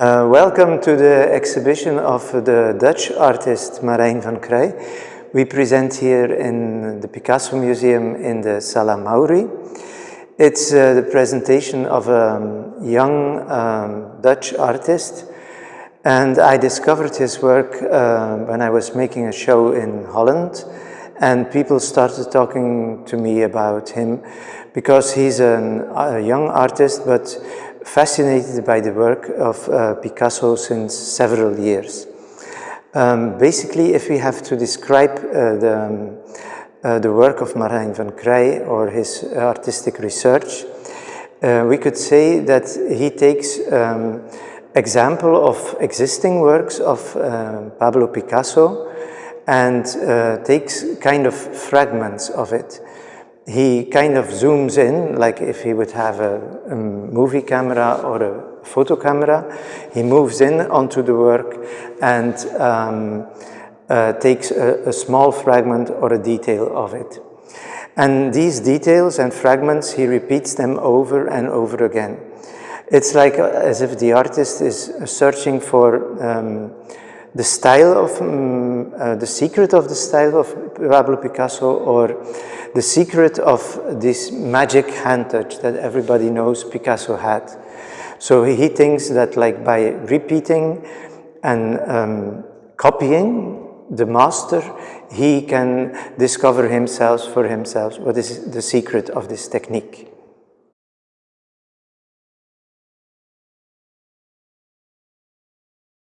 Uh, welcome to the exhibition of the Dutch artist Marijn van Kreij. We present here in the Picasso Museum in the Sala Mauri. It's uh, the presentation of a young um, Dutch artist and I discovered his work uh, when I was making a show in Holland and people started talking to me about him because he's an, a young artist but fascinated by the work of uh, Picasso since several years. Um, basically, if we have to describe uh, the, um, uh, the work of Marijn van Kreij or his artistic research, uh, we could say that he takes um, example of existing works of uh, Pablo Picasso and takes kind of fragments of it he kind of zooms in, like if he would have a, a, movie camera or a photo camera, he moves in onto the work and um, uh, takes a, a, small fragment or a detail of it. And these details and fragments, he repeats them over and over again. It's like uh, as if the artist is searching for um, the style of, um, uh, the secret of the style of Pablo Picasso or the secret of this magic hand touch that everybody knows Picasso had. So he thinks that like by repeating and um, copying the master, he can discover himself for himself what is the secret of this technique.